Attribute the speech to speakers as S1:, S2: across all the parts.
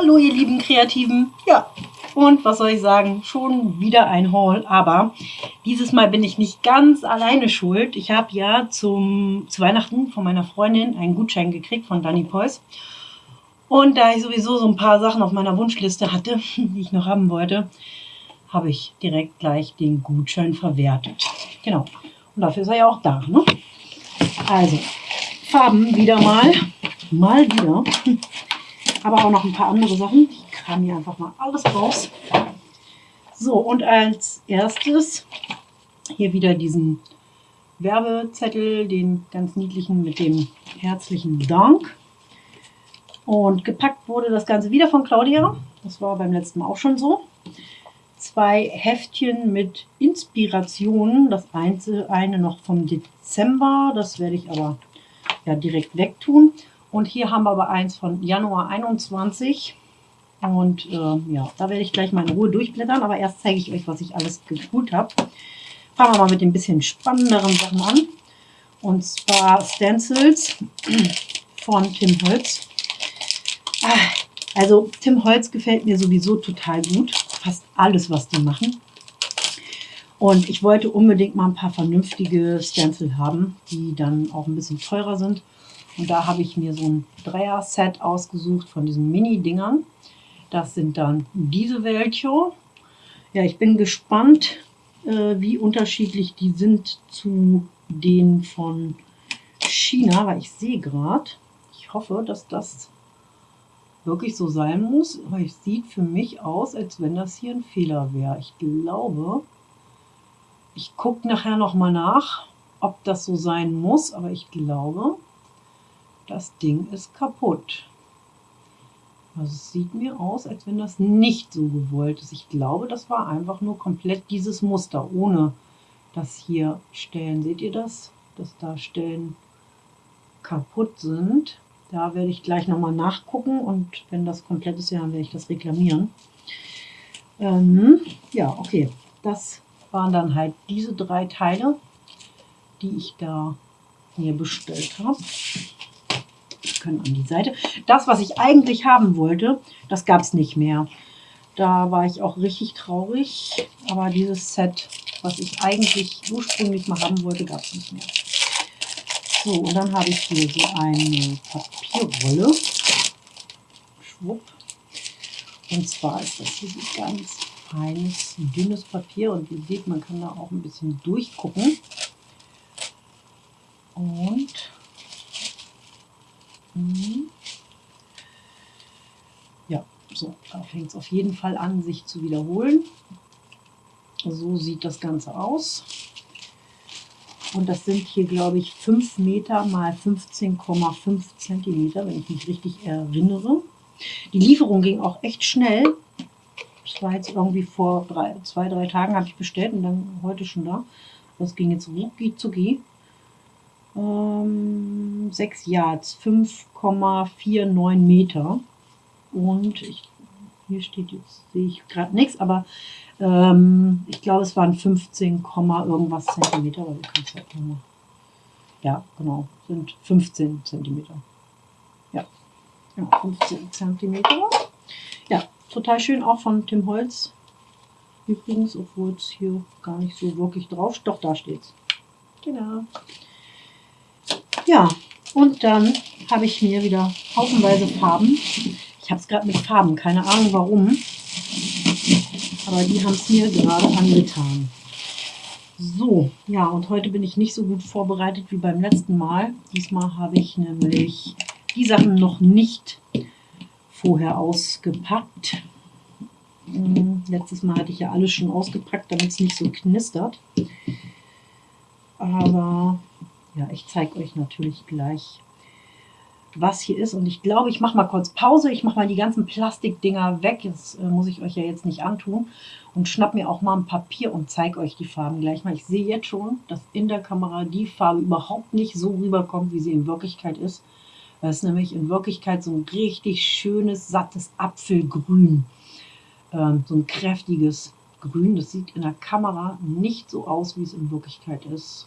S1: Hallo ihr lieben Kreativen. Ja, und was soll ich sagen? Schon wieder ein Haul, aber dieses Mal bin ich nicht ganz alleine schuld. Ich habe ja zum, zu Weihnachten von meiner Freundin einen Gutschein gekriegt von Danny Pois. Und da ich sowieso so ein paar Sachen auf meiner Wunschliste hatte, die ich noch haben wollte, habe ich direkt gleich den Gutschein verwertet. Genau. Und dafür ist er ja auch da. Ne? Also, Farben wieder mal. Mal wieder. Aber auch noch ein paar andere Sachen. Ich kram hier einfach mal alles raus. So, und als erstes hier wieder diesen Werbezettel, den ganz niedlichen mit dem herzlichen Dank. Und gepackt wurde das Ganze wieder von Claudia. Das war beim letzten Mal auch schon so. Zwei Heftchen mit Inspirationen. Das eine noch vom Dezember. Das werde ich aber ja direkt wegtun. Und hier haben wir aber eins von Januar 21. Und äh, ja, da werde ich gleich mal in Ruhe durchblättern. Aber erst zeige ich euch, was ich alles gespult habe. Fangen wir mal mit den bisschen spannenderen Sachen an. Und zwar Stencils von Tim Holz. Ah, also Tim Holz gefällt mir sowieso total gut. Fast alles, was die machen. Und ich wollte unbedingt mal ein paar vernünftige Stencil haben, die dann auch ein bisschen teurer sind. Und da habe ich mir so ein Dreier-Set ausgesucht von diesen Mini-Dingern. Das sind dann diese welche. Ja, ich bin gespannt, äh, wie unterschiedlich die sind zu den von China, weil ich sehe gerade, ich hoffe, dass das wirklich so sein muss, weil es sieht für mich aus, als wenn das hier ein Fehler wäre. Ich glaube, ich gucke nachher nochmal nach, ob das so sein muss, aber ich glaube, das Ding ist kaputt. Also es sieht mir aus, als wenn das nicht so gewollt ist. Ich glaube, das war einfach nur komplett dieses Muster, ohne dass hier Stellen, seht ihr das? Dass da Stellen kaputt sind. Da werde ich gleich nochmal nachgucken und wenn das komplett ist, dann werde ich das reklamieren. Ähm, ja, okay. Das waren dann halt diese drei Teile, die ich da mir bestellt habe können an die Seite. Das, was ich eigentlich haben wollte, das gab es nicht mehr. Da war ich auch richtig traurig. Aber dieses Set, was ich eigentlich ursprünglich mal haben wollte, gab es nicht mehr. So, und dann habe ich hier so eine Papierrolle. Schwupp. Und zwar ist das hier so ganz feines, dünnes Papier. Und ihr seht, man kann da auch ein bisschen durchgucken. Und Mhm. Ja, so, fängt es auf jeden Fall an, sich zu wiederholen. So sieht das Ganze aus. Und das sind hier, glaube ich, 5 Meter mal 15,5 Zentimeter, wenn ich mich richtig erinnere. Die Lieferung ging auch echt schnell. Das war jetzt irgendwie vor drei, zwei, drei Tagen habe ich bestellt und dann heute schon da. Das ging jetzt rucki zucki ähm, 6 Yards, 5,49 Meter. Und ich, hier steht jetzt, sehe ich gerade nichts, aber ähm, ich glaube, es waren 15, irgendwas Zentimeter. Aber wir halt ja, genau, sind 15 Zentimeter. Ja, ja 15 Zentimeter. Ja, total schön, auch von Tim Holz. Übrigens, obwohl es hier gar nicht so wirklich drauf, doch da steht es. Genau. Ja, und dann habe ich mir wieder haufenweise Farben. Ich habe es gerade mit Farben, keine Ahnung warum. Aber die haben es mir gerade angetan. So, ja, und heute bin ich nicht so gut vorbereitet wie beim letzten Mal. Diesmal habe ich nämlich die Sachen noch nicht vorher ausgepackt. Hm, letztes Mal hatte ich ja alles schon ausgepackt, damit es nicht so knistert. Aber ja, ich zeige euch natürlich gleich, was hier ist. Und ich glaube, ich mache mal kurz Pause. Ich mache mal die ganzen Plastikdinger weg. Das äh, muss ich euch ja jetzt nicht antun. Und schnapp mir auch mal ein Papier und zeige euch die Farben gleich mal. Ich sehe jetzt schon, dass in der Kamera die Farbe überhaupt nicht so rüberkommt, wie sie in Wirklichkeit ist. Das ist nämlich in Wirklichkeit so ein richtig schönes, sattes Apfelgrün. Ähm, so ein kräftiges Grün. Das sieht in der Kamera nicht so aus, wie es in Wirklichkeit ist.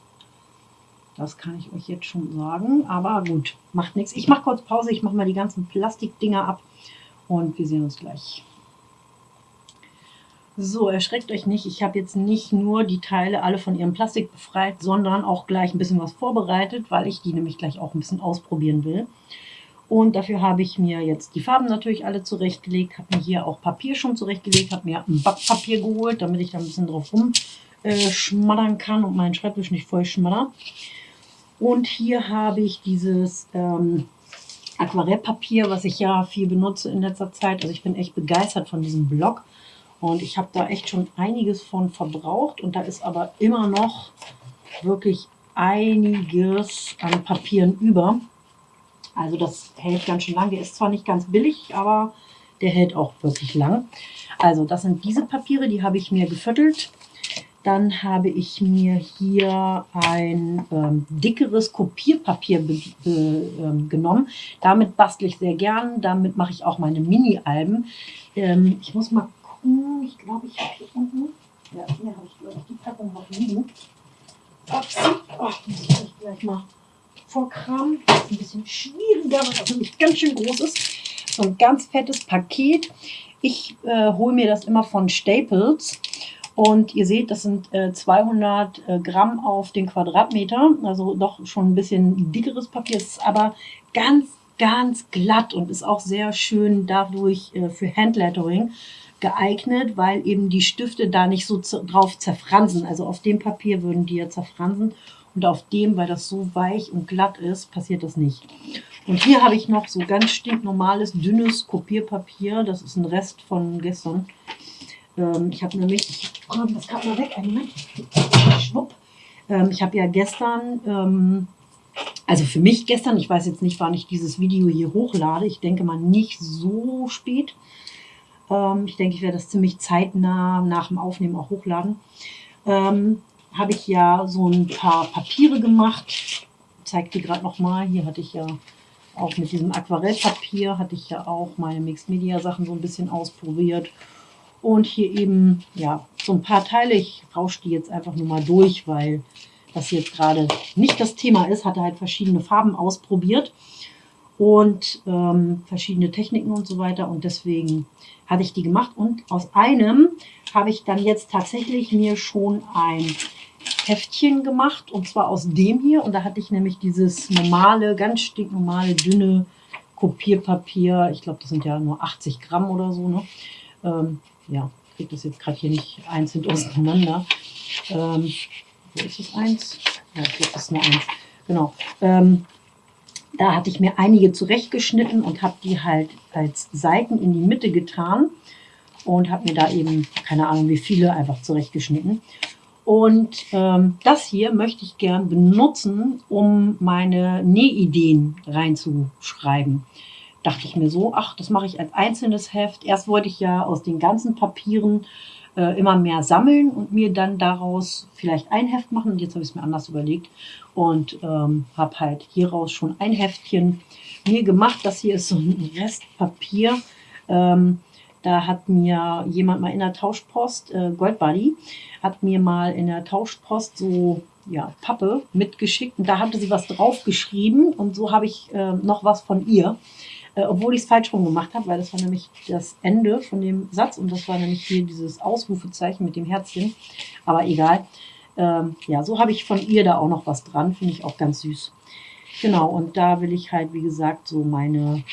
S1: Das kann ich euch jetzt schon sagen. Aber gut, macht nichts. Ich mache kurz Pause. Ich mache mal die ganzen Plastikdinger ab und wir sehen uns gleich. So, erschreckt euch nicht. Ich habe jetzt nicht nur die Teile alle von ihrem Plastik befreit, sondern auch gleich ein bisschen was vorbereitet, weil ich die nämlich gleich auch ein bisschen ausprobieren will. Und dafür habe ich mir jetzt die Farben natürlich alle zurechtgelegt, habe mir hier auch Papier schon zurechtgelegt, habe mir ein Backpapier geholt, damit ich da ein bisschen drauf rumschmattern äh, kann und meinen Schreibtisch nicht voll schmatter. Und hier habe ich dieses ähm, Aquarellpapier, was ich ja viel benutze in letzter Zeit. Also ich bin echt begeistert von diesem Block. Und ich habe da echt schon einiges von verbraucht. Und da ist aber immer noch wirklich einiges an Papieren über. Also das hält ganz schön lang. Der ist zwar nicht ganz billig, aber der hält auch wirklich lang. Also das sind diese Papiere, die habe ich mir geviertelt. Dann habe ich mir hier ein ähm, dickeres Kopierpapier ähm, genommen. Damit bastle ich sehr gern. Damit mache ich auch meine Mini-Alben. Ähm, ich muss mal gucken. Ich glaube, ich habe hier unten. Ja, hier habe ich, glaube ich, die Packung noch liegen. Ups. Oh, muss ich gleich mal vorkramen. Das ist ein bisschen schwieriger, weil das nämlich ganz schön groß ist. So ein ganz fettes Paket. Ich äh, hole mir das immer von Staples. Und ihr seht, das sind äh, 200 äh, Gramm auf den Quadratmeter, also doch schon ein bisschen dickeres Papier, es ist aber ganz, ganz glatt und ist auch sehr schön dadurch äh, für Handlettering geeignet, weil eben die Stifte da nicht so drauf zerfransen. Also auf dem Papier würden die ja zerfransen und auf dem, weil das so weich und glatt ist, passiert das nicht. Und hier habe ich noch so ganz stinknormales, dünnes Kopierpapier. Das ist ein Rest von gestern. Ähm, ich habe nämlich, ich räume das gerade mal weg, einen Moment, schwupp. Ähm, ich habe ja gestern, ähm, also für mich gestern, ich weiß jetzt nicht, wann ich dieses Video hier hochlade, ich denke mal nicht so spät. Ähm, ich denke, ich werde das ziemlich zeitnah nach dem Aufnehmen auch hochladen. Ähm, habe ich ja so ein paar Papiere gemacht. Zeige dir gerade nochmal. Hier hatte ich ja auch mit diesem Aquarellpapier, hatte ich ja auch meine Mixed Media Sachen so ein bisschen ausprobiert. Und hier eben, ja, so ein paar Teile. Ich rausche die jetzt einfach nur mal durch, weil das jetzt gerade nicht das Thema ist. Hatte halt verschiedene Farben ausprobiert und ähm, verschiedene Techniken und so weiter. Und deswegen hatte ich die gemacht. Und aus einem habe ich dann jetzt tatsächlich mir schon ein Heftchen gemacht. Und zwar aus dem hier. Und da hatte ich nämlich dieses normale, ganz stinknormale, dünne Kopierpapier. Ich glaube, das sind ja nur 80 Gramm oder so. Ne? Ähm, ja, kriege das jetzt gerade hier nicht einzeln auseinander. Ähm, wo ist das eins? Ja, ich das ist nur eins. Genau. Ähm, da hatte ich mir einige zurechtgeschnitten und habe die halt als Seiten in die Mitte getan und habe mir da eben, keine Ahnung wie viele, einfach zurechtgeschnitten. Und ähm, das hier möchte ich gern benutzen, um meine Nähideen reinzuschreiben dachte ich mir so, ach, das mache ich als einzelnes Heft. Erst wollte ich ja aus den ganzen Papieren äh, immer mehr sammeln und mir dann daraus vielleicht ein Heft machen. Und jetzt habe ich es mir anders überlegt und ähm, habe halt hieraus schon ein Heftchen mir gemacht. Das hier ist so ein Restpapier. Ähm, da hat mir jemand mal in der Tauschpost, äh, Goldbuddy, hat mir mal in der Tauschpost so ja, Pappe mitgeschickt und da hatte sie was draufgeschrieben und so habe ich äh, noch was von ihr äh, obwohl ich es falsch rum gemacht habe, weil das war nämlich das Ende von dem Satz und das war nämlich hier dieses Ausrufezeichen mit dem Herzchen. Aber egal. Ähm, ja, so habe ich von ihr da auch noch was dran, finde ich auch ganz süß. Genau, und da will ich halt, wie gesagt, so meine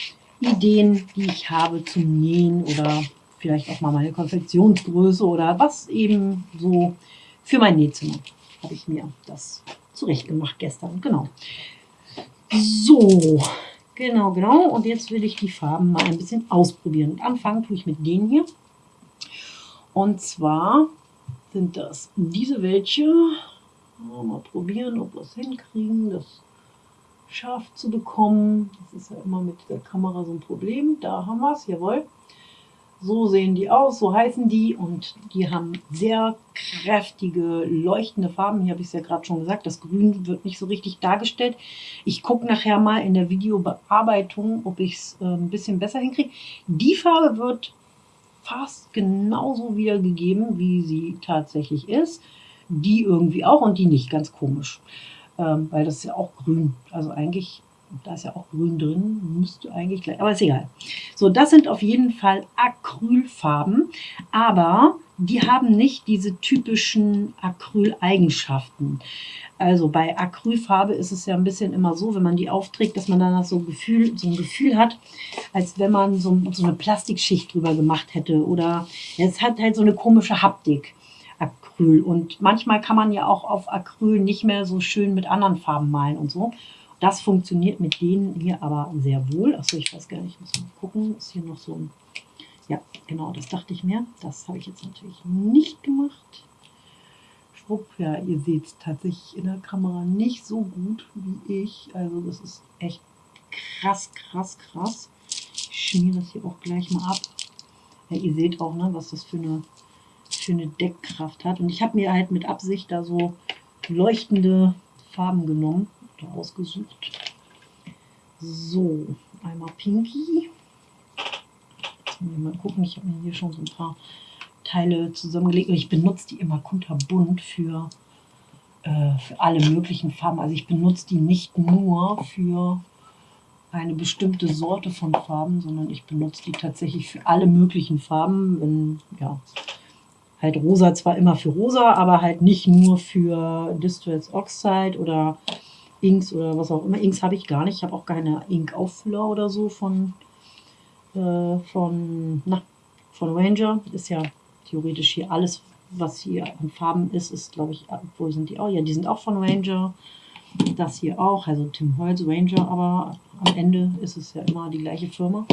S1: Ideen, die ich habe zum Nähen oder vielleicht auch mal meine Konfektionsgröße oder was eben so für mein Nähzimmer habe ich mir das zurecht gemacht gestern. Genau. So, Genau, genau. Und jetzt will ich die Farben mal ein bisschen ausprobieren. Und anfangen tue ich mit denen hier. Und zwar sind das diese welche. Mal probieren, ob wir es hinkriegen, das scharf zu bekommen. Das ist ja immer mit der Kamera so ein Problem. Da haben wir es, jawohl. So sehen die aus, so heißen die und die haben sehr kräftige, leuchtende Farben. Hier habe ich es ja gerade schon gesagt, das Grün wird nicht so richtig dargestellt. Ich gucke nachher mal in der Videobearbeitung, ob ich es äh, ein bisschen besser hinkriege. Die Farbe wird fast genauso wiedergegeben, wie sie tatsächlich ist. Die irgendwie auch und die nicht, ganz komisch. Ähm, weil das ist ja auch grün. Also eigentlich Da ist ja auch grün drin, müsste eigentlich gleich, aber ist egal. So, das sind auf jeden Fall Acrylfarben, aber die haben nicht diese typischen Acryl-Eigenschaften. Also bei Acrylfarbe ist es ja ein bisschen immer so, wenn man die aufträgt, dass man dann so, Gefühl, so ein Gefühl hat, als wenn man so, so eine Plastikschicht drüber gemacht hätte. Oder es hat halt so eine komische Haptik. Acryl. Und manchmal kann man ja auch auf Acryl nicht mehr so schön mit anderen Farben malen und so. Das funktioniert mit denen hier aber sehr wohl. Achso, ich weiß gar nicht, muss mal gucken. Ist hier noch so ein... Ja, genau, das dachte ich mir. Das habe ich jetzt natürlich nicht gemacht. Schwupp, ja, ihr seht es tatsächlich in der Kamera nicht so gut wie ich. Also das ist echt krass, krass, krass. Ich schmiere das hier auch gleich mal ab. Ja, ihr seht auch, ne, was das für eine, für eine Deckkraft hat. Und ich habe mir halt mit Absicht da so leuchtende Farben genommen oder ausgesucht. So, einmal Pinky. Jetzt mal gucken, ich habe mir hier schon so ein paar Teile zusammengelegt ich benutze die immer kunterbunt für, äh, für alle möglichen Farben. Also ich benutze die nicht nur für eine bestimmte Sorte von Farben, sondern ich benutze die tatsächlich für alle möglichen Farben. Wenn, ja, halt rosa zwar immer für rosa, aber halt nicht nur für Distress Oxide oder Inks oder was auch immer. Inks habe ich gar nicht. Ich habe auch keine Ink-Auffüller oder so von, äh, von, na, von Ranger. Ist ja theoretisch hier alles, was hier an Farben ist, ist glaube ich, wo sind die auch? Ja, die sind auch von Ranger. Das hier auch, also Tim Holz Ranger, aber am Ende ist es ja immer die gleiche Firma.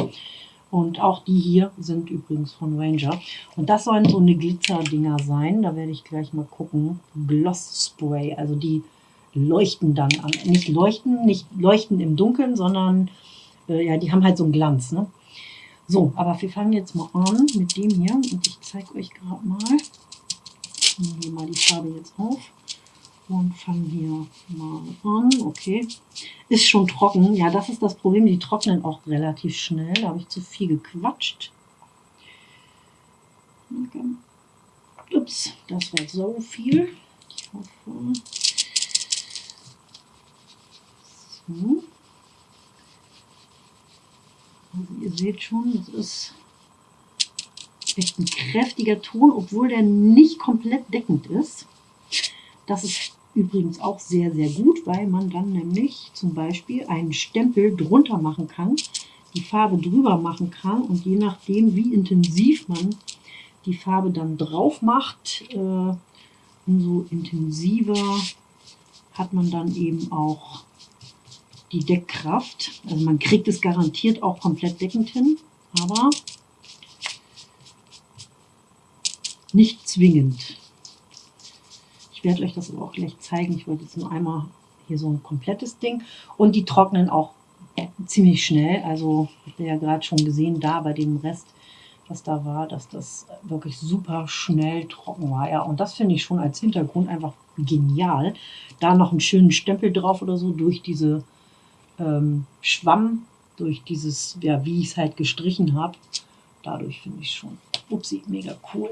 S1: Und auch die hier sind übrigens von Ranger. Und das sollen so eine Glitzer-Dinger sein. Da werde ich gleich mal gucken. Gloss Spray, also die leuchten dann an. Nicht leuchten, nicht leuchten im Dunkeln, sondern äh, ja, die haben halt so einen Glanz. Ne? So, aber wir fangen jetzt mal an mit dem hier. Und ich zeige euch gerade mal. Ich nehme hier mal die Farbe jetzt auf und fangen hier mal an. Okay, ist schon trocken. Ja, das ist das Problem. Die trocknen auch relativ schnell. Da habe ich zu viel gequatscht. Okay. Ups, das war so viel. Ich hoffe. So. Also ihr seht schon, das ist echt ein kräftiger Ton, obwohl der nicht komplett deckend ist. Das ist übrigens auch sehr, sehr gut, weil man dann nämlich zum Beispiel einen Stempel drunter machen kann, die Farbe drüber machen kann und je nachdem, wie intensiv man die Farbe dann drauf macht, äh, umso intensiver hat man dann eben auch die Deckkraft. Also man kriegt es garantiert auch komplett deckend hin, aber nicht zwingend. Ich werde euch das aber auch gleich zeigen. Ich wollte jetzt nur einmal hier so ein komplettes Ding. Und die trocknen auch ziemlich schnell. Also habt ihr ja gerade schon gesehen, da bei dem Rest, was da war, dass das wirklich super schnell trocken war. Ja, und das finde ich schon als Hintergrund einfach genial. Da noch einen schönen Stempel drauf oder so durch diese ähm, Schwamm, durch dieses, ja, wie ich es halt gestrichen habe. Dadurch finde ich schon, upsie, mega cool.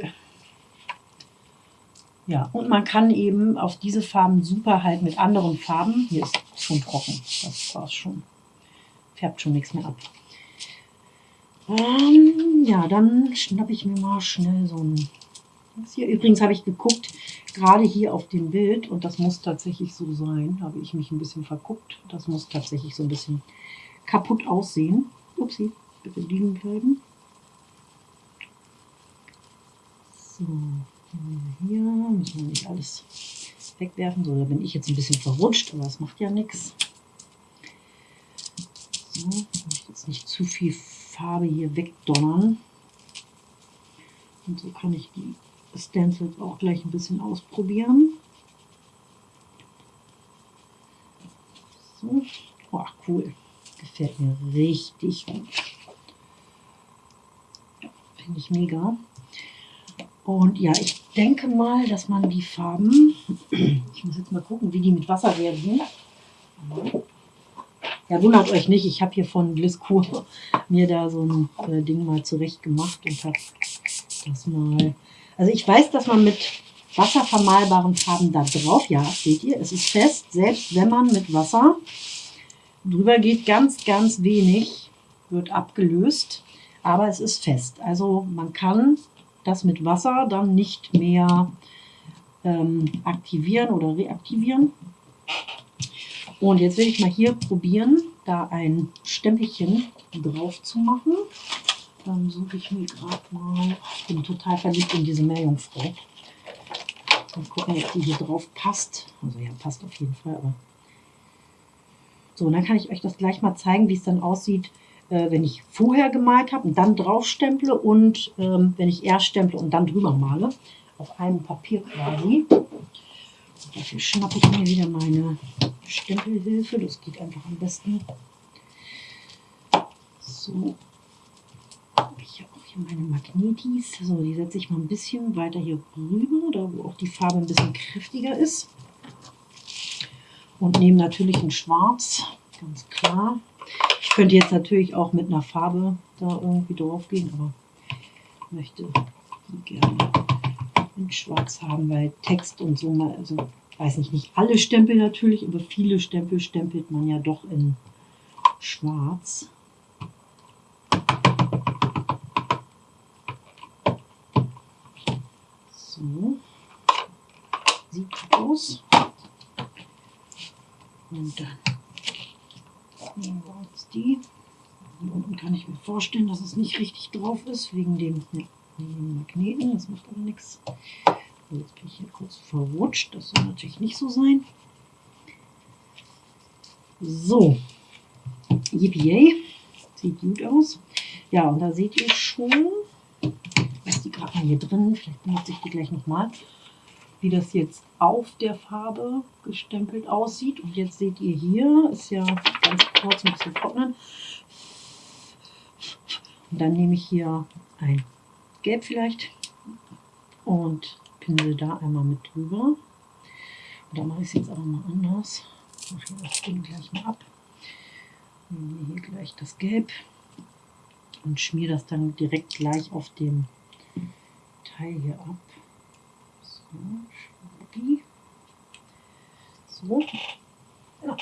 S1: Ja, und man kann eben auf diese Farben super halt mit anderen Farben, hier ist schon trocken, das war schon, färbt schon nichts mehr ab. Ähm, ja, dann schnappe ich mir mal schnell so ein, hier. Übrigens habe ich geguckt, gerade hier auf dem Bild, und das muss tatsächlich so sein, habe ich mich ein bisschen verguckt, das muss tatsächlich so ein bisschen kaputt aussehen. Upsi, bitte liegen bleiben. So, hier müssen wir nicht alles wegwerfen. So, da bin ich jetzt ein bisschen verrutscht, aber das macht ja nichts. So, ich jetzt nicht zu viel Farbe hier wegdonnern. Und so kann ich die Stencils auch gleich ein bisschen ausprobieren. So. Oh, cool. Gefällt mir richtig gut. Finde ich mega. Und ja, ich denke mal, dass man die Farben, ich muss jetzt mal gucken, wie die mit Wasser werden. Ja, wundert euch nicht, ich habe hier von Gliscour mir da so ein äh, Ding mal zurecht gemacht und habe das mal also ich weiß, dass man mit wasservermalbaren Farben da drauf, ja, seht ihr, es ist fest, selbst wenn man mit Wasser drüber geht ganz, ganz wenig, wird abgelöst, aber es ist fest. Also man kann das mit Wasser dann nicht mehr ähm, aktivieren oder reaktivieren. Und jetzt will ich mal hier probieren, da ein Stempelchen drauf zu machen. Dann suche ich mir gerade mal, ich bin total verliebt in diese Meerjungfrau. Mal gucken, ob die hier drauf passt. Also ja, passt auf jeden Fall, aber so, und dann kann ich euch das gleich mal zeigen, wie es dann aussieht, äh, wenn ich vorher gemalt habe und dann drauf stemple und ähm, wenn ich erst stemple und dann drüber male. Auf einem Papier quasi. Und dafür schnappe ich mir wieder meine Stempelhilfe. Das geht einfach am besten. So. Ich habe auch hier meine Magnetis. So, die setze ich mal ein bisschen weiter hier rüber, da wo auch die Farbe ein bisschen kräftiger ist und nehme natürlich ein Schwarz, ganz klar. Ich könnte jetzt natürlich auch mit einer Farbe da irgendwie drauf gehen, aber ich möchte die gerne in Schwarz haben, weil Text und so also weiß nicht, nicht alle Stempel natürlich, aber viele Stempel stempelt man ja doch in Schwarz. Sieht gut aus. Und dann nehmen wir uns die. Hier unten kann ich mir vorstellen, dass es nicht richtig drauf ist, wegen dem, Magneten. Das macht aber nichts. Jetzt bin ich hier kurz verrutscht. Das soll natürlich nicht so sein. So, yippie Sieht gut aus. Ja, und da seht ihr schon, was die gerade mal hier drin, vielleicht benutze ich die gleich nochmal wie das jetzt auf der Farbe gestempelt aussieht. Und jetzt seht ihr hier, ist ja ganz kurz ein bisschen trocknen. Und dann nehme ich hier ein Gelb vielleicht und pinsel da einmal mit drüber. Und dann mache ich es jetzt aber mal anders. Ich mache das Ding gleich mal ab. Nehme hier gleich das Gelb und schmiere das dann direkt gleich auf dem Teil hier ab. So. Ja,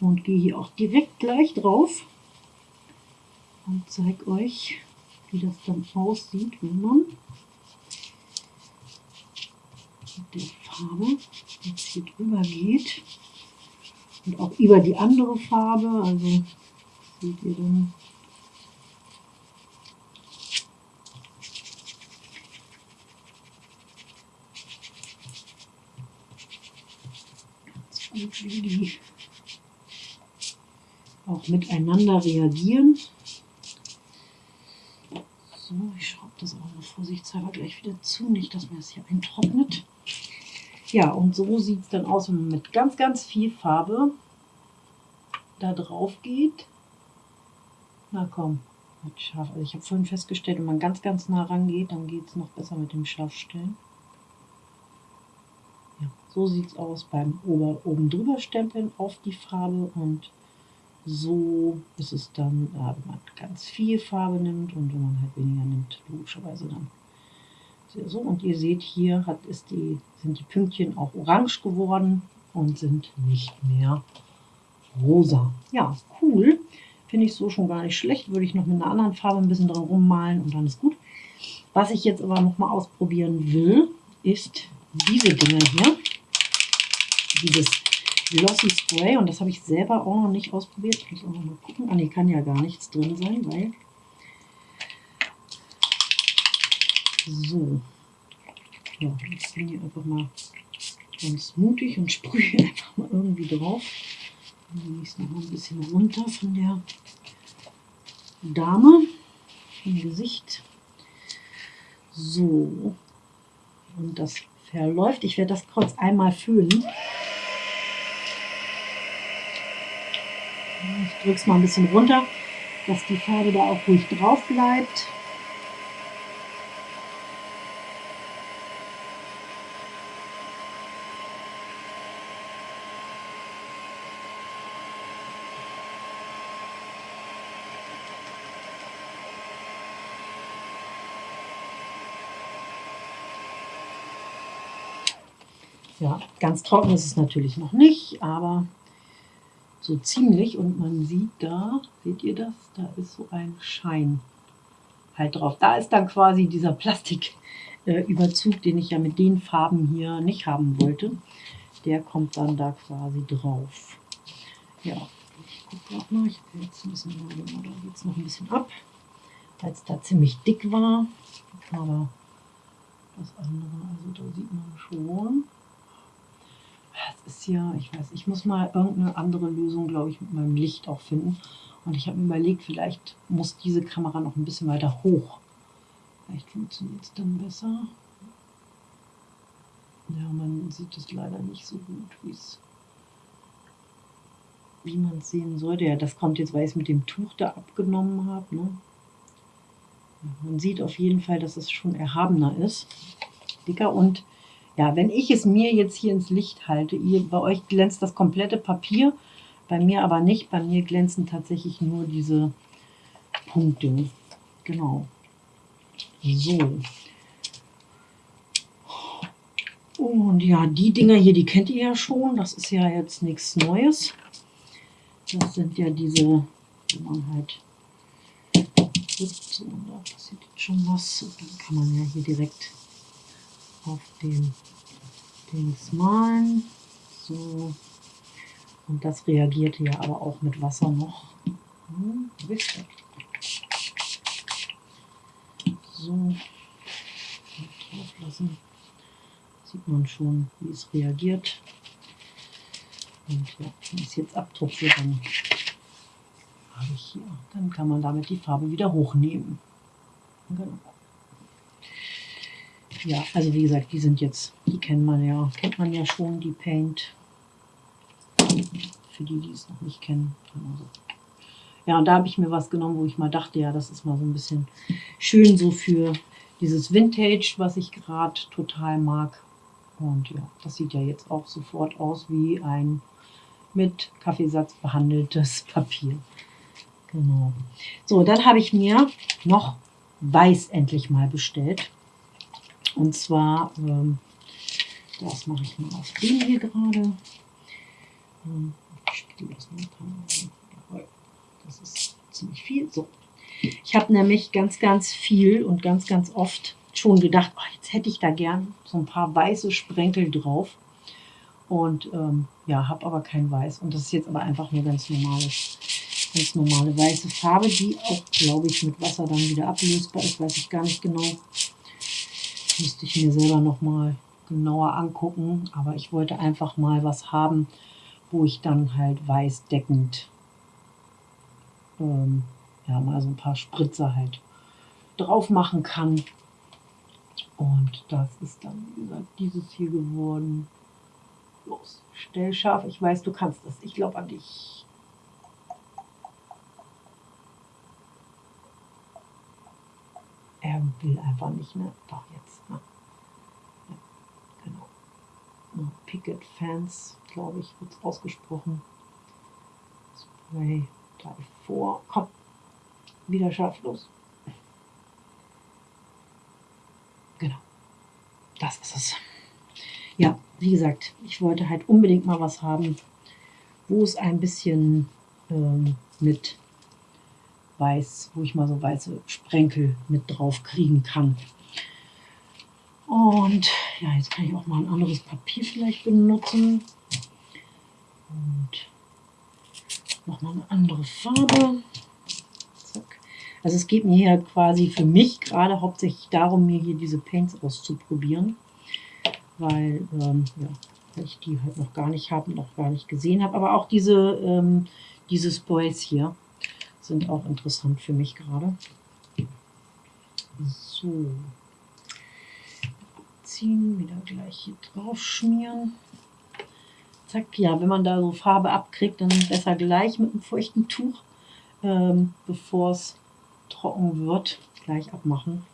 S1: und gehe hier auch direkt gleich drauf. Und zeige euch, wie das dann aussieht, wenn man mit der Farbe jetzt hier drüber geht und auch über die andere Farbe, also seht ihr dann auch miteinander reagieren. So, ich schraube das auch mal vorsichtshalber gleich wieder zu, nicht, dass mir das hier eintrocknet. Ja, und so sieht es dann aus, wenn man mit ganz, ganz viel Farbe da drauf geht. Na komm, mit scharf. Also ich habe vorhin festgestellt, wenn man ganz, ganz nah rangeht, dann geht es noch besser mit dem Scharfstellen. Ja, so sieht es aus beim oben drüber stempeln auf die Farbe und so ist es dann, äh, wenn man ganz viel Farbe nimmt und wenn man halt weniger nimmt, logischerweise dann so. Und ihr seht hier hat, ist die, sind die Pünktchen auch orange geworden und sind nicht mehr rosa. Ja, cool. Finde ich so schon gar nicht schlecht. Würde ich noch mit einer anderen Farbe ein bisschen dran rummalen und dann ist gut. Was ich jetzt aber noch mal ausprobieren will, ist diese Dinger hier. Dieses Glossy Spray. Und das habe ich selber auch noch nicht ausprobiert. Ich muss auch noch mal gucken. Ah, ne, kann ja gar nichts drin sein, weil... So. Ja, jetzt bin ich einfach mal ganz mutig und sprühe einfach mal irgendwie drauf. Dann nehme ich es noch ein bisschen runter von der Dame im Gesicht. So. Und das verläuft. Ich werde das kurz einmal füllen. Ich drücke es mal ein bisschen runter, dass die Farbe da auch ruhig drauf bleibt. Ja, ganz trocken ist es natürlich noch nicht, aber so ziemlich und man sieht da, seht ihr das? Da ist so ein Schein halt drauf. Da ist dann quasi dieser Plastiküberzug, äh, den ich ja mit den Farben hier nicht haben wollte. Der kommt dann da quasi drauf. Ja, ich gucke gerade mal, ich will jetzt ein bisschen, da geht es noch ein bisschen ab, weil es da ziemlich dick war. Aber das andere, also da sieht man schon, es ist ja, ich weiß, ich muss mal irgendeine andere Lösung, glaube ich, mit meinem Licht auch finden. Und ich habe mir überlegt, vielleicht muss diese Kamera noch ein bisschen weiter hoch. Vielleicht funktioniert es dann besser. Ja, man sieht es leider nicht so gut, wie man es sehen sollte. Ja, das kommt jetzt, weil ich es mit dem Tuch da abgenommen habe. Ne? Man sieht auf jeden Fall, dass es schon erhabener ist. Dicker und ja, wenn ich es mir jetzt hier ins Licht halte, ihr, bei euch glänzt das komplette Papier, bei mir aber nicht. Bei mir glänzen tatsächlich nur diese Punkte. Genau. So. Und ja, die Dinger hier, die kennt ihr ja schon. Das ist ja jetzt nichts Neues. Das sind ja diese, die man halt so, da passiert jetzt schon was. Dann kann man ja hier direkt auf den Dings malen. So. Und das reagierte ja aber auch mit Wasser noch. Hm, so. Drauf lassen. Sieht man schon, wie es reagiert. Und ja, es jetzt abdrucke, dann habe ich hier. Dann kann man damit die Farbe wieder hochnehmen. Genau. Ja, also wie gesagt, die sind jetzt, die kennt man ja, kennt man ja schon, die Paint. Für die, die es noch nicht kennen. Also. Ja, und da habe ich mir was genommen, wo ich mal dachte, ja, das ist mal so ein bisschen schön so für dieses Vintage, was ich gerade total mag. Und ja, das sieht ja jetzt auch sofort aus wie ein mit Kaffeesatz behandeltes Papier. Genau. So, dann habe ich mir noch Weiß endlich mal bestellt. Und zwar, ähm, das mache ich mal auf den hier gerade. Ähm, das ist ziemlich viel. So. Ich habe nämlich ganz, ganz viel und ganz, ganz oft schon gedacht, oh, jetzt hätte ich da gern so ein paar weiße Sprenkel drauf. Und ähm, ja, habe aber kein Weiß. Und das ist jetzt aber einfach nur ganz normales, ganz normale weiße Farbe, die auch, glaube ich, mit Wasser dann wieder ablösbar ist. Weiß ich gar nicht genau. Müsste ich mir selber noch mal genauer angucken. Aber ich wollte einfach mal was haben, wo ich dann halt weißdeckend ähm, ja, mal so ein paar Spritzer halt drauf machen kann. Und das ist dann, wie gesagt, dieses hier geworden. Los, stell scharf. Ich weiß, du kannst das. Ich glaube an dich. Er will einfach nicht, ne? Doch, jetzt. Ne? Ja, genau. No, Picket Fans, glaube ich, wird es ausgesprochen. Spray davor. Komm, wieder scharf los. Genau. Das ist es. Ja, wie gesagt, ich wollte halt unbedingt mal was haben, wo es ein bisschen ähm, mit weiß, wo ich mal so weiße Sprenkel mit drauf kriegen kann. Und ja, jetzt kann ich auch mal ein anderes Papier vielleicht benutzen. Und nochmal eine andere Farbe. Zack. Also es geht mir hier quasi für mich gerade hauptsächlich darum, mir hier diese Paints auszuprobieren weil, ähm, ja, ich die halt noch gar nicht habe und noch gar nicht gesehen habe. Aber auch diese, ähm, diese Sprays hier sind auch interessant für mich gerade. So. Ziehen, wieder gleich hier drauf schmieren. Zack, ja, wenn man da so Farbe abkriegt, dann besser gleich mit einem feuchten Tuch, ähm, bevor es trocken wird, gleich abmachen.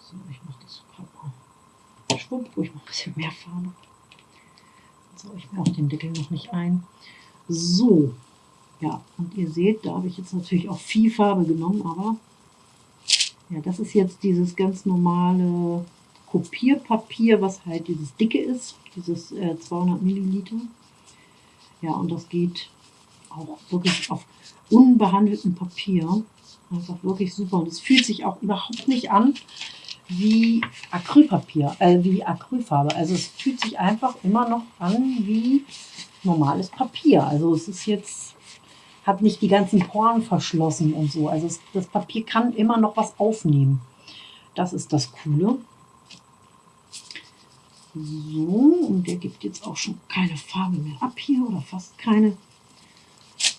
S1: So, ich mache das gerade mal Schwupp, ruhig noch ein bisschen mehr Farbe. So, ich mache den Deckel noch nicht ein. So, ja, und ihr seht, da habe ich jetzt natürlich auch viel Farbe genommen, aber ja, das ist jetzt dieses ganz normale Kopierpapier, was halt dieses dicke ist, dieses äh, 200 Milliliter. Ja, und das geht auch wirklich auf unbehandeltem Papier. Einfach wirklich super. Und es fühlt sich auch überhaupt nicht an wie Acrylpapier, äh, wie Acrylfarbe. Also es fühlt sich einfach immer noch an wie normales Papier. Also es ist jetzt, hat nicht die ganzen Poren verschlossen und so. Also es, das Papier kann immer noch was aufnehmen. Das ist das Coole. So, und der gibt jetzt auch schon keine Farbe mehr ab hier oder fast keine.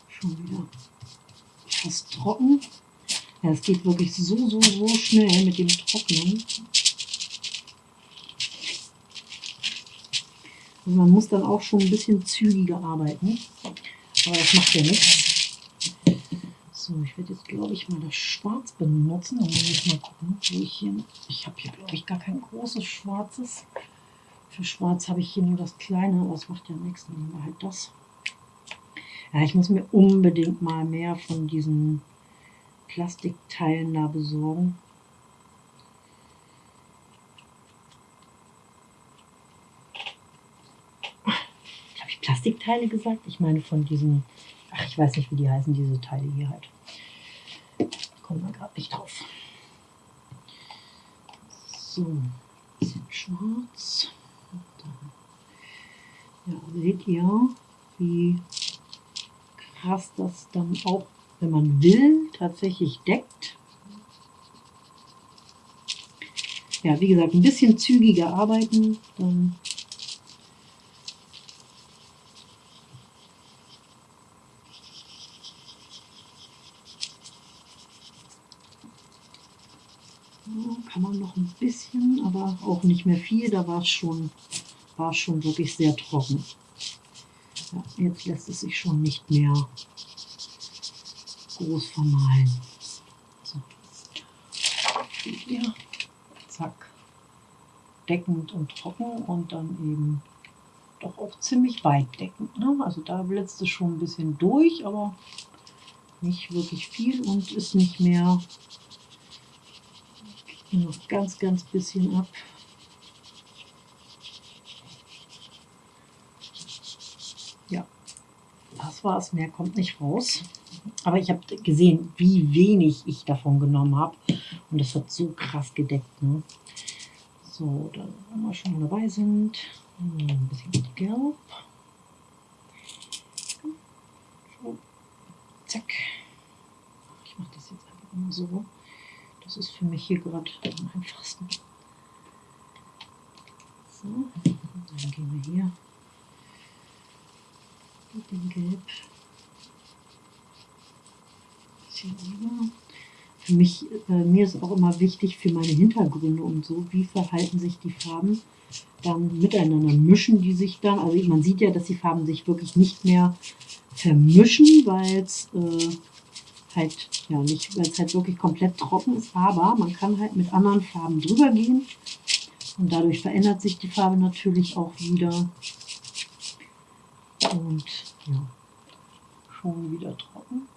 S1: Schon wieder fast trocken. Ja, es geht wirklich so, so, so schnell mit dem Trocknen. Also man muss dann auch schon ein bisschen zügiger arbeiten. Aber das macht ja nichts. So, ich werde jetzt, glaube ich, mal das Schwarz benutzen. Dann muss ich mal gucken, wo ich hier... Ich habe hier, glaube ich, gar kein großes Schwarzes. Für Schwarz habe ich hier nur das kleine, aber das macht ja nichts. Dann nehmen wir halt das. Ja, ich muss mir unbedingt mal mehr von diesen Plastikteilen da besorgen. Habe ich Plastikteile gesagt? Ich meine von diesen, ach ich weiß nicht, wie die heißen, diese Teile hier halt. Kommen wir gerade nicht drauf. So, bisschen schwarz. Ja, seht ihr, wie krass das dann auch wenn man will, tatsächlich deckt. Ja, wie gesagt, ein bisschen zügiger arbeiten, dann kann man noch ein bisschen, aber auch nicht mehr viel. Da war es schon, war schon wirklich sehr trocken. Ja, jetzt lässt es sich schon nicht mehr groß vermahlen. So. Ja, zack. Deckend und trocken und dann eben doch auch ziemlich weit deckend. Ne? Also da blitzt es schon ein bisschen durch, aber nicht wirklich viel und ist nicht mehr noch ganz, ganz bisschen ab. Ja, das war es. Mehr kommt nicht raus. Aber ich habe gesehen, wie wenig ich davon genommen habe. Und das hat so krass gedeckt. Ne? So, dann, wenn wir schon dabei sind, ein bisschen gelb. So, zack. Ich mache das jetzt einfach immer so. Das ist für mich hier gerade am einfachsten. So, dann gehen wir hier mit Gelb. Für mich, äh, mir ist auch immer wichtig für meine Hintergründe und so, wie verhalten sich die Farben dann miteinander. Mischen die sich dann, also man sieht ja, dass die Farben sich wirklich nicht mehr vermischen, weil es äh, halt, ja nicht, weil es halt wirklich komplett trocken ist, aber man kann halt mit anderen Farben drüber gehen und dadurch verändert sich die Farbe natürlich auch wieder. Und ja, schon wieder trocken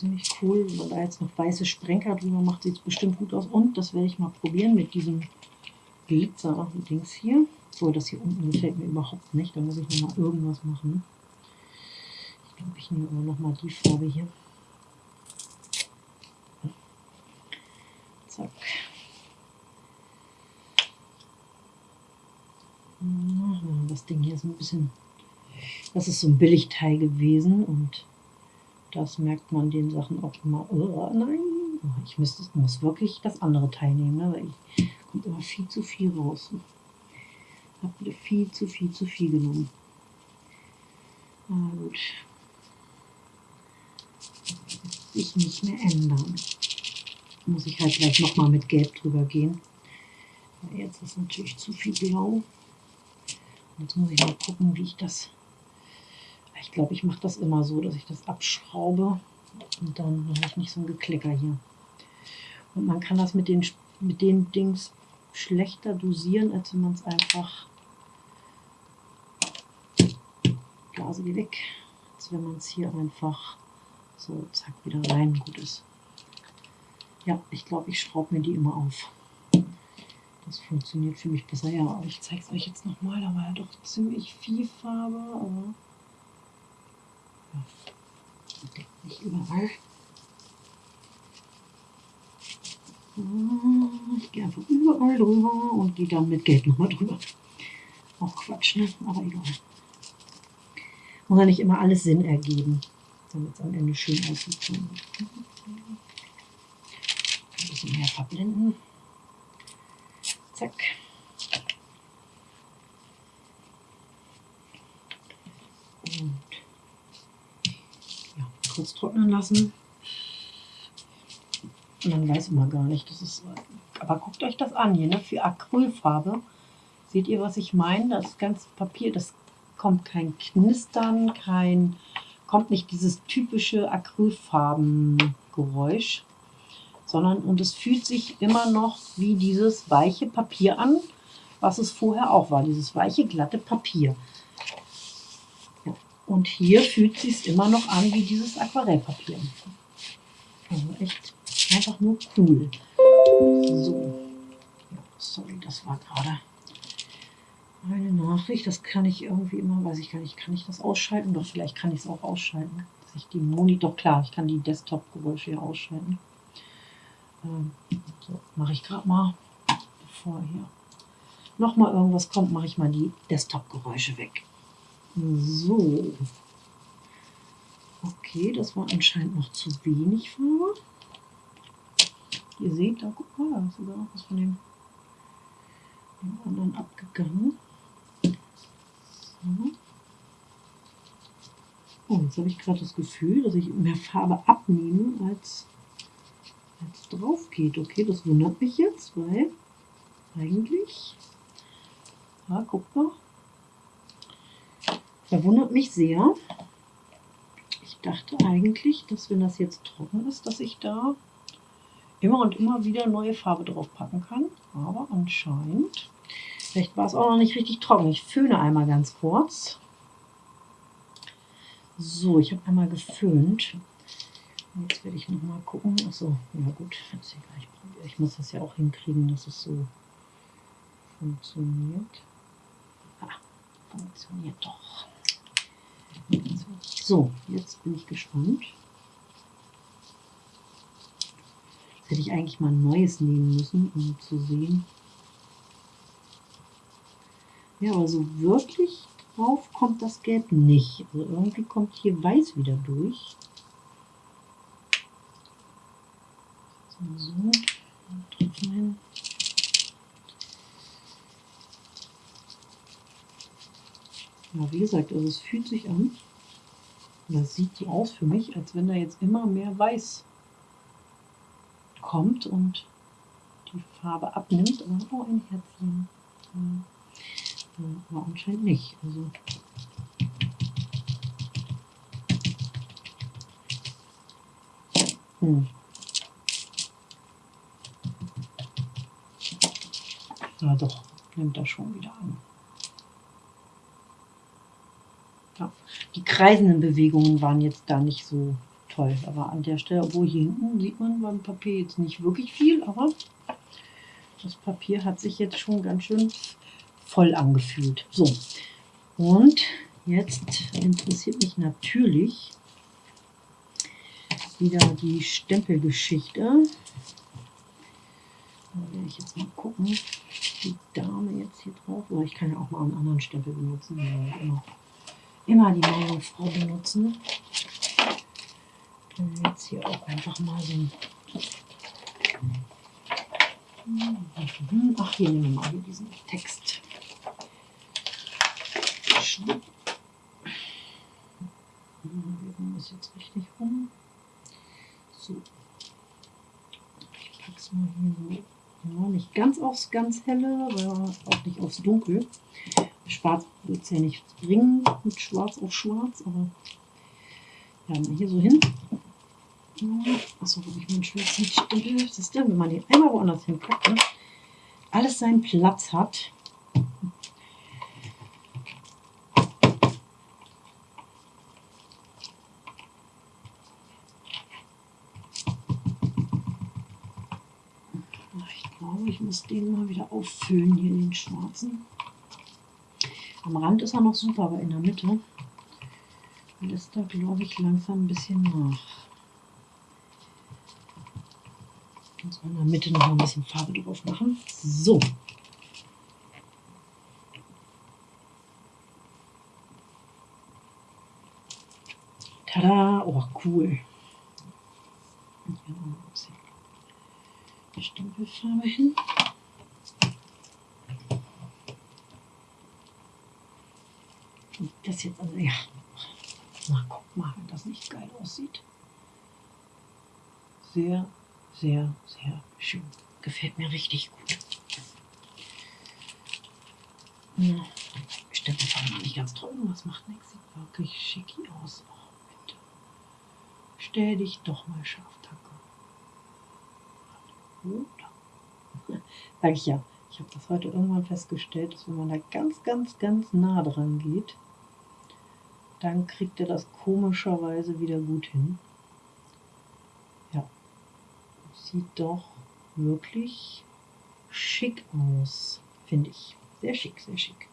S1: ziemlich cool. Wenn man da jetzt noch weiße Sprenker drüber macht, sieht es bestimmt gut aus. Und das werde ich mal probieren mit diesem Glitzer-Dings hier. So, das hier unten gefällt mir überhaupt nicht. Da muss ich noch mal irgendwas machen. Ich glaube, ich nehme aber noch mal die Farbe hier. Zack. Das Ding hier ist ein bisschen, das ist so ein Billigteil gewesen und das merkt man den Sachen auch immer. Oh, nein, oh, ich müsste, muss wirklich das andere teilnehmen, ne? weil ich kommt immer viel zu viel raus. Ich habe wieder viel zu viel zu viel genommen. Na gut. Sich nicht mehr ändern. Muss ich halt gleich nochmal mit Gelb drüber gehen. Jetzt ist natürlich zu viel Blau. Jetzt muss ich mal gucken, wie ich das ich glaube, ich mache das immer so, dass ich das abschraube und dann habe ich nicht so ein Geklicker hier. Und man kann das mit den, mit den Dings schlechter dosieren, als wenn man es einfach Blase die weg, als wenn man es hier einfach so zack wieder rein gut ist. Ja, ich glaube, ich schraube mir die immer auf. Das funktioniert für mich besser. Ja, aber ich zeige es euch jetzt nochmal. Da war ja doch ziemlich viel Farbe, aber ja, nicht überall. Ich gehe einfach überall drüber und gehe dann mit Geld nochmal drüber. Auch Quatsch, ne? Aber egal. Muss ja nicht immer alles Sinn ergeben, damit es am Ende schön aussieht. Ein bisschen mehr verblenden. Zack. Und ja, kurz trocknen lassen. Und dann weiß man gar nicht, das ist. Aber guckt euch das an hier, ne? Für Acrylfarbe. Seht ihr, was ich meine? Das ganze Papier, das kommt kein Knistern, kein, kommt nicht dieses typische Acrylfarbengeräusch, sondern und es fühlt sich immer noch wie dieses weiche Papier an, was es vorher auch war, dieses weiche, glatte Papier. Und hier fühlt es sich immer noch an wie dieses Aquarellpapier. Also echt einfach nur cool. So. Sorry, das war gerade eine Nachricht. Das kann ich irgendwie immer, weiß ich gar nicht, kann ich das ausschalten? Doch, vielleicht kann ich es auch ausschalten. Dass ich die Monitor, klar, ich kann die Desktop-Geräusche hier ausschalten. Ähm, so, mache ich gerade mal, bevor hier nochmal irgendwas kommt, mache ich mal die Desktop-Geräusche weg. So. Okay, das war anscheinend noch zu wenig Farbe. Ihr seht, da guck mal, da ist sogar noch was von dem, dem anderen abgegangen. So. Oh, jetzt habe ich gerade das Gefühl, dass ich mehr Farbe abnehme, als, als drauf geht. Okay, das wundert mich jetzt, weil eigentlich, ja, guck mal, verwundert mich sehr. Ich dachte eigentlich, dass wenn das jetzt trocken ist, dass ich da immer und immer wieder neue Farbe drauf packen kann. Aber anscheinend, vielleicht war es auch noch nicht richtig trocken. Ich föhne einmal ganz kurz. So, ich habe einmal geföhnt. Jetzt werde ich noch mal gucken. Achso, ja gut, jetzt gleich Ich muss das ja auch hinkriegen, dass es so funktioniert. Ah, funktioniert doch. So, jetzt bin ich gespannt. hätte ich eigentlich mal ein neues nehmen müssen, um zu sehen. Ja, aber so wirklich drauf kommt das Gelb nicht. Also irgendwie kommt hier Weiß wieder durch. So, hin. Ja, wie gesagt, also es fühlt sich an, das sieht so aus für mich, als wenn da jetzt immer mehr Weiß kommt und die Farbe abnimmt. Aber oh, ein Herzchen. Ja, aber anscheinend nicht. Also hm. Ja doch, nimmt er schon wieder an. Ja, die kreisenden Bewegungen waren jetzt da nicht so toll. Aber an der Stelle, obwohl hier hinten sieht man beim Papier jetzt nicht wirklich viel, aber das Papier hat sich jetzt schon ganz schön voll angefühlt. So, und jetzt interessiert mich natürlich wieder die Stempelgeschichte. Da werde ich jetzt mal gucken, die Dame jetzt hier drauf. Oder ich kann ja auch mal einen anderen Stempel benutzen. Immer, immer die Meerjungfrau benutzen jetzt hier auch einfach mal so ein. Ach, hier nehmen wir mal hier diesen Text. Schwupp. Wir machen das jetzt richtig rum. So. Ich pack's mal hier so. Ja, nicht ganz aufs ganz helle, aber auch nicht aufs dunkel. Schwarz wird es ja nicht bringen mit schwarz auf schwarz, aber ja, hier so hin. Achso, wo ich meinen schwarzen Stempel. Das ist wenn man den einmal woanders hinpackt, ne? alles seinen Platz hat. Ich glaube, glaube, ich muss den mal wieder auffüllen, hier den schwarzen. Am Rand ist er noch super, aber in der Mitte lässt er, glaube ich, langsam ein bisschen nach. Und in der Mitte noch ein bisschen Farbe drauf machen. So. Tada! Oh, cool. Bisschen Stempelfarbe hin. Und das jetzt also, ja. Na, guck mal, wenn das nicht geil aussieht. Sehr, sehr, sehr schön. Gefällt mir richtig gut. Ja, Stempelfarbe noch nicht ganz trocken, das macht nichts. Sieht wirklich schicki aus. Oh, bitte. Stell dich doch mal scharf, danke. Oder? Sag ich ja. Ich habe das heute irgendwann festgestellt, dass wenn man da ganz, ganz, ganz nah dran geht, dann kriegt er das komischerweise wieder gut hin. Ja, sieht doch wirklich schick aus, finde ich. Sehr schick, sehr schick.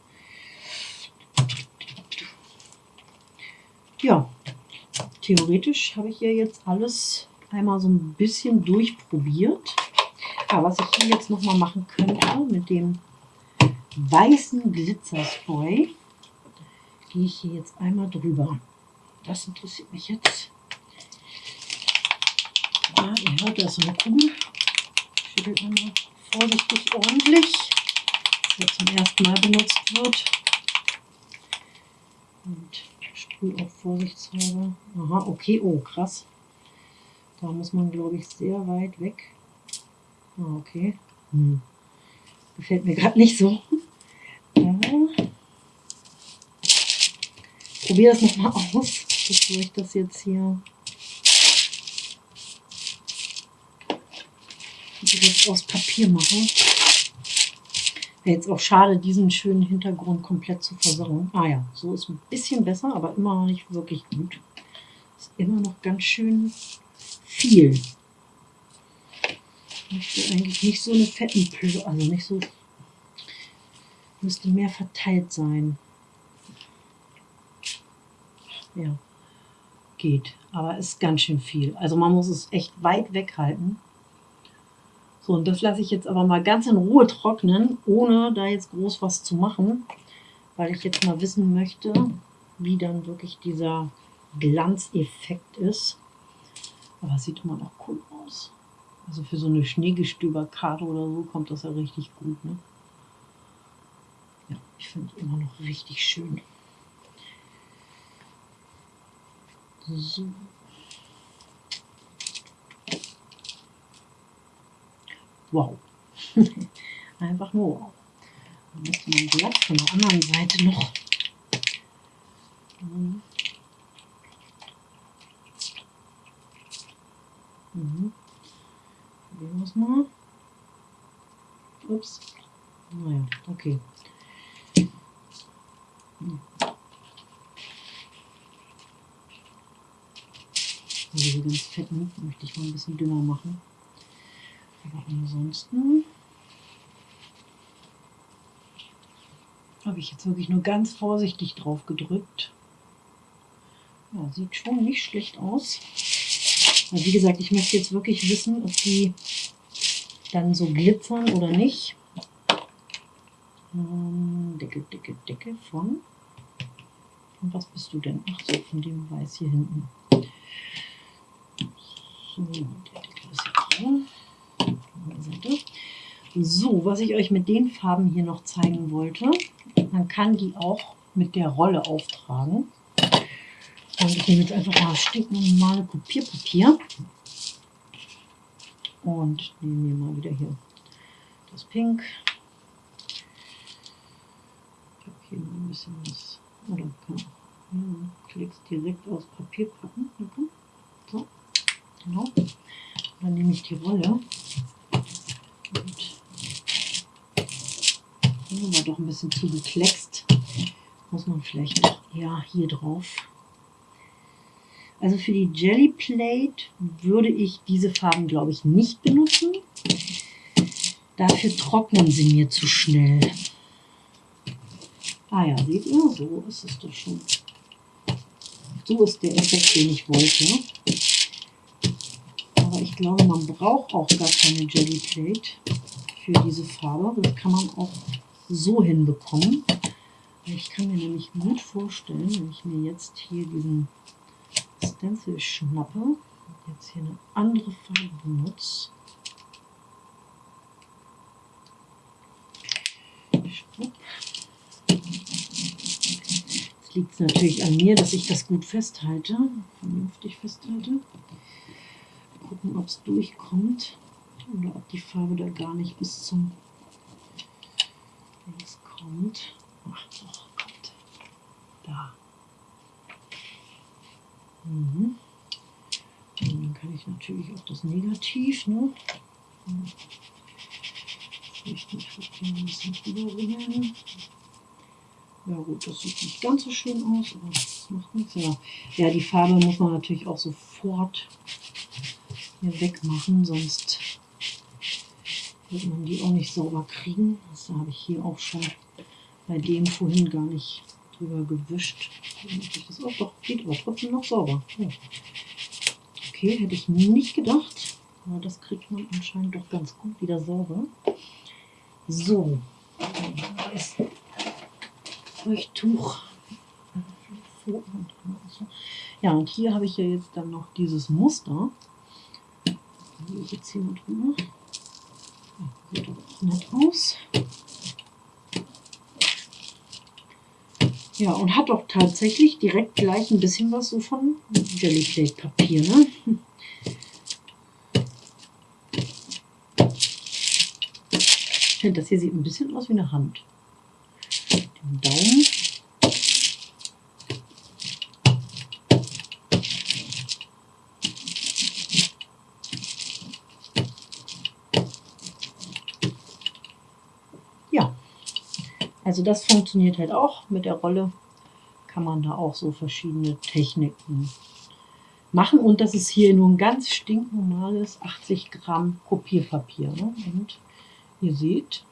S1: Ja, theoretisch habe ich ja jetzt alles einmal so ein bisschen durchprobiert. Aber was ich hier jetzt noch mal machen könnte mit dem weißen Glitzerspray, gehe ich hier jetzt einmal drüber. Das interessiert mich jetzt. Ja, ihr hört, da ist so eine. Schüttelt man mal vorsichtig ordentlich, dass zum ersten Mal benutzt wird. Und sprühe auch vorsichtshalber. Aha, okay, oh krass. Da muss man, glaube ich, sehr weit weg. Ah, okay. Hm. Gefällt mir gerade nicht so. Ja probiere das nochmal aus, bevor ich das jetzt hier direkt aus Papier mache. Wäre jetzt auch schade, diesen schönen Hintergrund komplett zu versauen. Ah ja, so ist ein bisschen besser, aber immer noch nicht wirklich gut. Ist immer noch ganz schön viel. Ich möchte eigentlich nicht so eine fetten Plö, also nicht so, müsste mehr verteilt sein ja, geht. Aber ist ganz schön viel. Also man muss es echt weit weghalten. So, und das lasse ich jetzt aber mal ganz in Ruhe trocknen, ohne da jetzt groß was zu machen, weil ich jetzt mal wissen möchte, wie dann wirklich dieser Glanzeffekt ist. Aber es sieht immer noch cool aus. Also für so eine Schneegestöberkarte oder so kommt das ja richtig gut. Ne? Ja, ich finde immer noch richtig schön. So. Wow. Einfach nur wow. Dann müsste man glatt von der anderen Seite noch. Mhm. Mhm. Probieren wir es mal. Ups. Naja, okay. Mhm. Diese ganz fetten möchte ich mal ein bisschen dünner machen. Aber ansonsten habe ich jetzt wirklich nur ganz vorsichtig drauf gedrückt. Ja, sieht schon nicht schlecht aus. Aber wie gesagt, ich möchte jetzt wirklich wissen, ob die dann so glitzern oder nicht. Ähm, Decke, Decke, Decke von. Und was bist du denn? Ach so, von dem Weiß hier hinten. So, was ich euch mit den Farben hier noch zeigen wollte, man kann die auch mit der Rolle auftragen. Und ich nehme jetzt einfach mal stinknormale Kopierpapier und nehme mir mal wieder hier das Pink. Ich habe hier ein bisschen was. Oder kann ja, Klicks direkt aus Papier packen. So. Genau. Dann nehme ich die Rolle und hier war doch ein bisschen zu gekleckst. Muss man vielleicht eher hier drauf. Also für die Jelly Plate würde ich diese Farben, glaube ich, nicht benutzen. Dafür trocknen sie mir zu schnell. Ah ja, seht ihr, so ist es doch schon. So ist der Effekt, den ich wollte. Glaube, man braucht auch gar keine Jelly Plate für diese Farbe. Das kann man auch so hinbekommen. Ich kann mir nämlich gut vorstellen, wenn ich mir jetzt hier diesen Stencil schnappe und jetzt hier eine andere Farbe benutze. Jetzt liegt es natürlich an mir, dass ich das gut festhalte, vernünftig festhalte. Gucken, ob es durchkommt oder ob die Farbe da gar nicht bis zum Links kommt. Ach doch, kommt. Da. Mhm. Und dann kann ich natürlich auch das Negativ, ne? Richtig, ein bisschen rüberregeln. Ja gut, das sieht nicht ganz so schön aus, aber das macht nichts. Ja, ja die Farbe muss man natürlich auch sofort hier wegmachen, sonst wird man die auch nicht sauber kriegen. Das habe ich hier auch schon bei dem vorhin gar nicht drüber gewischt. Das auch doch geht aber trotzdem noch sauber. Okay, hätte ich nicht gedacht. Aber das kriegt man anscheinend doch ganz gut wieder sauber. So, das Feuchttuch. Ja, und hier habe ich ja jetzt dann noch dieses Muster. Jetzt hier mal drüber. Sieht auch nett aus. Ja, und hat auch tatsächlich direkt gleich ein bisschen was so von Jellyplate Papier, ne? Ich finde, das hier sieht ein bisschen aus wie eine Hand. Den Daumen. Also das funktioniert halt auch. Mit der Rolle kann man da auch so verschiedene Techniken machen. Und das ist hier nur ein ganz stinknormales 80 Gramm Kopierpapier. Ne? Und ihr seht,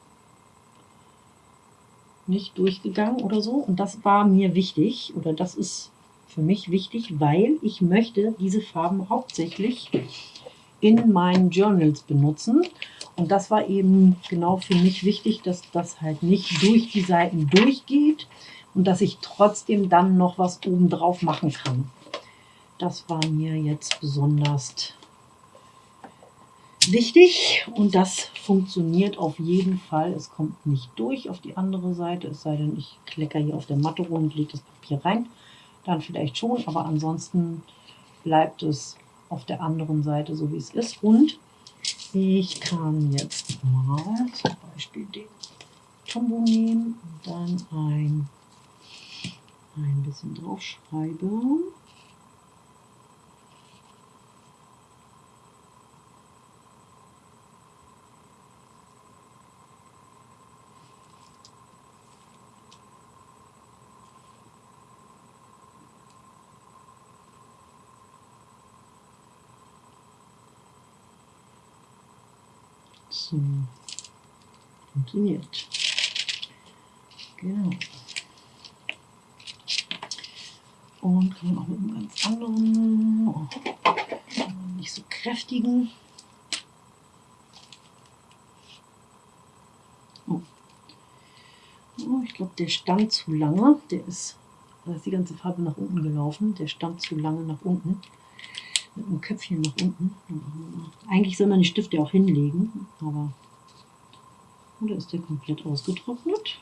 S1: nicht durchgegangen oder so. Und das war mir wichtig oder das ist für mich wichtig, weil ich möchte diese Farben hauptsächlich in meinen Journals benutzen. Und das war eben genau für mich wichtig, dass das halt nicht durch die Seiten durchgeht und dass ich trotzdem dann noch was oben drauf machen kann. Das war mir jetzt besonders wichtig und das funktioniert auf jeden Fall. Es kommt nicht durch auf die andere Seite, es sei denn, ich klecker hier auf der Matte rum und lege das Papier rein. Dann vielleicht schon, aber ansonsten bleibt es auf der anderen Seite so wie es ist. Und ich kann jetzt mal zum Beispiel den Tombo nehmen und dann ein, ein bisschen draufschreiben. So. Funktioniert. Genau. Und kann auch mit einem ganz anderen, nicht so kräftigen. Oh. Oh, ich glaube, der stand zu lange. Der ist, da ist die ganze Farbe nach unten gelaufen. Der stand zu lange nach unten mit dem Köpfchen nach unten. Eigentlich soll man die Stifte auch hinlegen, aber oder ist der komplett ausgetrocknet?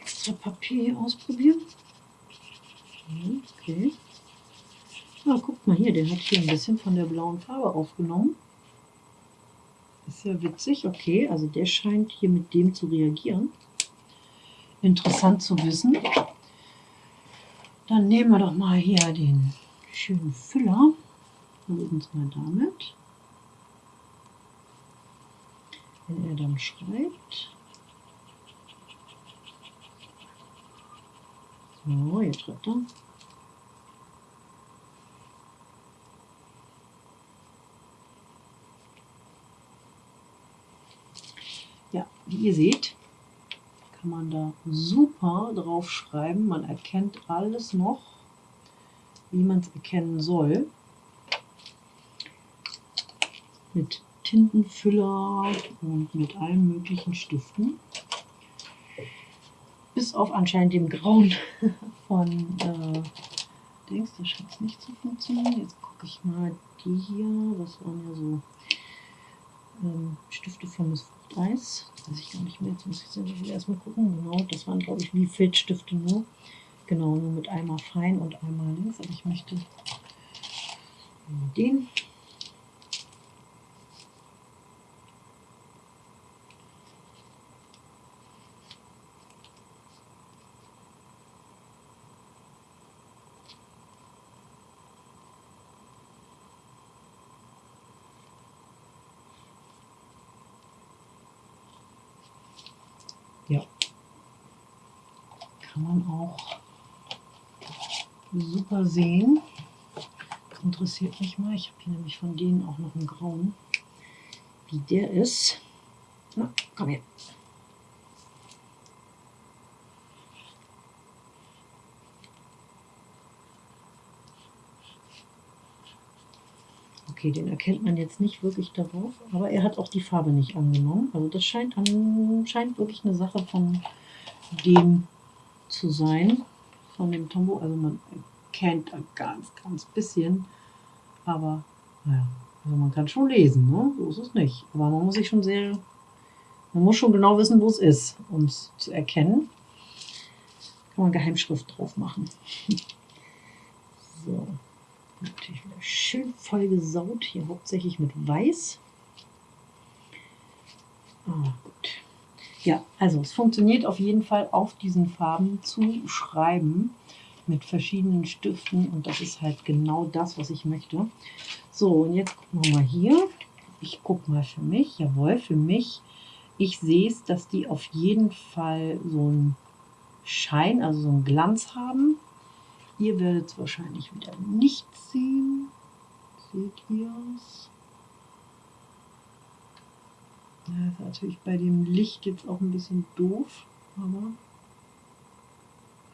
S1: Extra Papier ausprobieren. Okay. Ah, guckt mal hier, der hat hier ein bisschen von der blauen Farbe aufgenommen. Ist ja witzig, okay, also der scheint hier mit dem zu reagieren. Interessant zu wissen. Dann nehmen wir doch mal hier den schönen Füller. Versuchen es mal damit. Wenn er dann schreibt. So, jetzt schreibt er. wie ihr seht, kann man da super drauf schreiben. Man erkennt alles noch, wie man es erkennen soll. Mit Tintenfüller und mit allen möglichen Stiften. Bis auf anscheinend dem Grauen von äh, Dings, das scheint es nicht zu funktionieren. Jetzt gucke ich mal die hier. Das waren ja so ähm, Stifte von Miss Fruchteis. Weiß ich gar nicht mehr. Jetzt muss ich natürlich erstmal gucken. Genau, das waren glaube ich wie Filzstifte nur. Genau, nur mit einmal fein und einmal links. Aber ich möchte den Ja. Kann man auch super sehen. Das interessiert mich mal. Ich habe hier nämlich von denen auch noch einen grauen. Wie der ist. Na, komm her. Okay, den erkennt man jetzt nicht wirklich darauf, aber er hat auch die Farbe nicht angenommen. Also das scheint, an, scheint wirklich eine Sache von dem zu sein, von dem Tombow. Also man erkennt ein ganz, ganz bisschen, aber naja, also man kann schon lesen, ne? so ist es nicht. Aber man muss sich schon sehr, man muss schon genau wissen, wo es ist, um es zu erkennen. Kann man Geheimschrift drauf machen. so. Natürlich wieder schön voll gesaut, hier hauptsächlich mit Weiß. Ah, gut. Ja, also es funktioniert auf jeden Fall auf diesen Farben zu schreiben mit verschiedenen Stiften und das ist halt genau das, was ich möchte. So, und jetzt gucken wir mal hier. Ich gucke mal für mich. Jawohl, für mich. Ich sehe es, dass die auf jeden Fall so einen Schein, also so einen Glanz haben. Ihr werdet es wahrscheinlich wieder nicht sehen. Seht ihr es? Ja, ist natürlich bei dem Licht jetzt auch ein bisschen doof, aber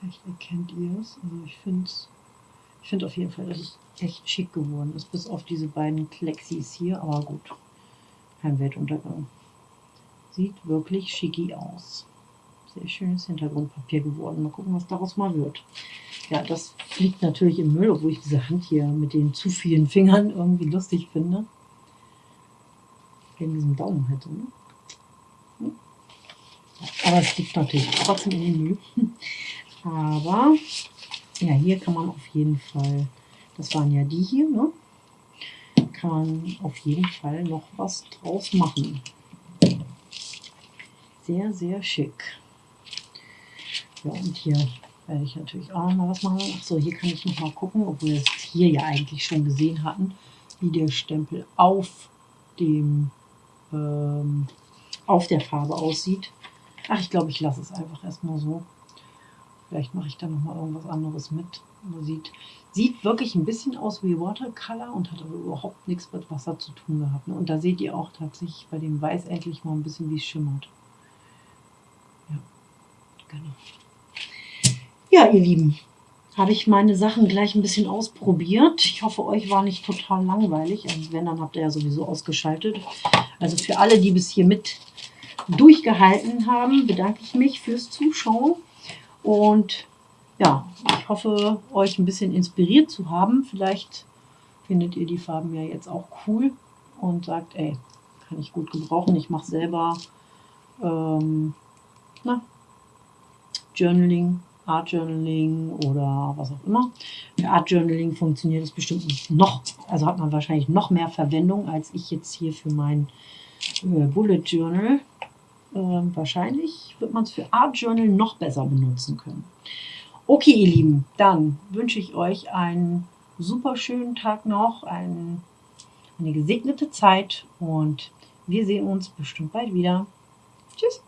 S1: vielleicht erkennt ihr es. Also ich finde ich finde auf jeden Fall, dass es echt schick geworden ist, bis auf diese beiden Klexis hier, aber gut, kein Weltuntergang. Sieht wirklich schicki aus. Sehr schönes Hintergrundpapier geworden. Mal gucken, was daraus mal wird. Ja, das fliegt natürlich im Müll, obwohl ich diese Hand hier mit den zu vielen Fingern irgendwie lustig finde. Wegen diesem Daumen halt so, ne? Hm? Aber es liegt natürlich trotzdem in den Müll. Aber ja, hier kann man auf jeden Fall, das waren ja die hier, ne? Kann man auf jeden Fall noch was draus machen. Sehr, sehr schick. Ja, und hier werde ich natürlich auch noch mal was machen. Achso, hier kann ich noch mal gucken, obwohl wir es hier ja eigentlich schon gesehen hatten, wie der Stempel auf dem ähm, auf der Farbe aussieht. Ach, ich glaube, ich lasse es einfach erstmal so. Vielleicht mache ich da noch mal irgendwas anderes mit. Sieht, sieht wirklich ein bisschen aus wie Watercolor und hat aber überhaupt nichts mit Wasser zu tun gehabt. Ne? Und da seht ihr auch tatsächlich bei dem Weiß endlich mal ein bisschen, wie es schimmert. Ja, genau. Ja, ihr Lieben, habe ich meine Sachen gleich ein bisschen ausprobiert. Ich hoffe, euch war nicht total langweilig. Also wenn, dann habt ihr ja sowieso ausgeschaltet. Also für alle, die bis hier mit durchgehalten haben, bedanke ich mich fürs Zuschauen. Und ja, ich hoffe, euch ein bisschen inspiriert zu haben. Vielleicht findet ihr die Farben ja jetzt auch cool und sagt, ey, kann ich gut gebrauchen. Ich mache selber ähm, na, Journaling Art Journaling oder was auch immer. Für Art Journaling funktioniert es bestimmt noch, also hat man wahrscheinlich noch mehr Verwendung als ich jetzt hier für mein äh, Bullet Journal. Äh, wahrscheinlich wird man es für Art Journal noch besser benutzen können. Okay, ihr Lieben, dann wünsche ich euch einen super schönen Tag noch, ein, eine gesegnete Zeit und wir sehen uns bestimmt bald wieder. Tschüss.